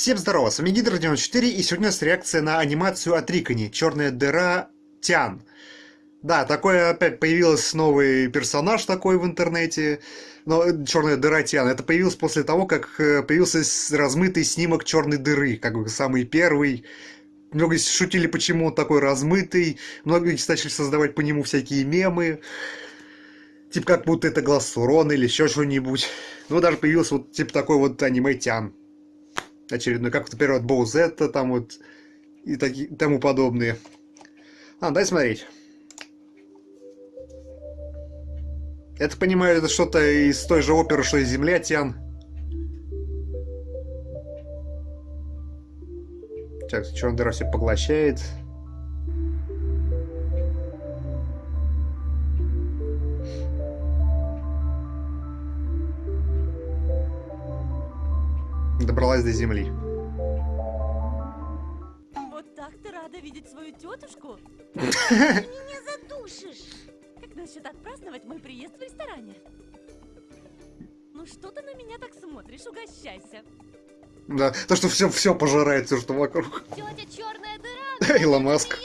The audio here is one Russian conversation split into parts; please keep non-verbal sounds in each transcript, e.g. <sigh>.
Всем здорово, с вами Гидр 94 и сегодня у нас реакция на анимацию от Рикони «Черная дыра Тян». Да, такой опять появился новый персонаж такой в интернете, но черная дыра Тян. Это появилось после того, как э, появился размытый снимок черной дыры, как бы самый первый. Многие шутили, почему он такой размытый, многие начали создавать по нему всякие мемы. Типа как будто это глаз Сурона или еще что-нибудь. Ну, даже появился вот типа такой вот аниме Тян очередной, как, например, от Боузетта там вот и таки, тому подобные. А, дай смотреть. Это, понимаю, это что-то из той же оперы, что и Земля Тян. Так, черная дыра все поглощает. Добралась до земли. Вот так ты рада видеть свою тетушку? <laughs> Ты меня задушишь! Как насчет отпраздновать мой приезд в ресторане? Ну что ты на меня так смотришь? Угощайся. Да, то, что все, все пожирает, все, что вокруг. Тетя черная дыра! <laughs> Илон Маск.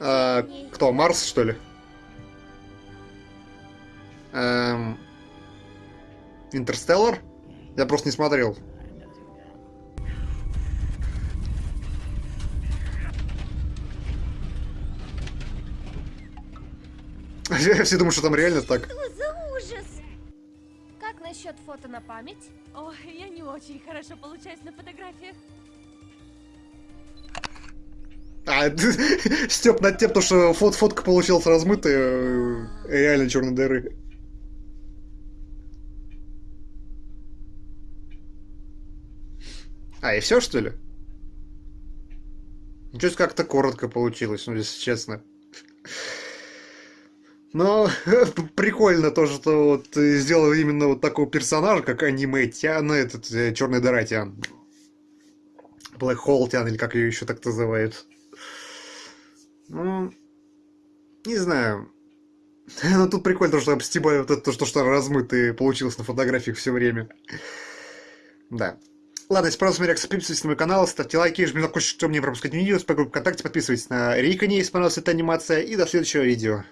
А, кто, Марс, что ли? Эм... Интерстеллар? Я просто не смотрел. <laughs> Все думают, что там реально так. Что за ужас? Как насчет фото на память? Ой, я не очень хорошо получаюсь на фотографиях. А, <laughs> Степ над тем, что фот фотка получилась размытая, э, реально черной дыры. А, и все, что ли? Ну, что-то как-то коротко получилось, ну, если честно. Но <laughs> прикольно то, что вот сделал именно вот такого персонажа, как аниме Тян, этот э, черный дыра Тян. Black Hole Тян, или как ее еще так называют. Ну, не знаю. <laughs> Но тут прикольно, то, что обстебали вот это, то, что размытый получилось на фотографиях все время. Да. Ладно, если понравился реакция, подписывайтесь на мой канал, ставьте лайки, жмите на колокольчик, чтобы не пропускать видео, с ВКонтакте, подписывайтесь на Рикони, если понравилась эта анимация, и до следующего видео.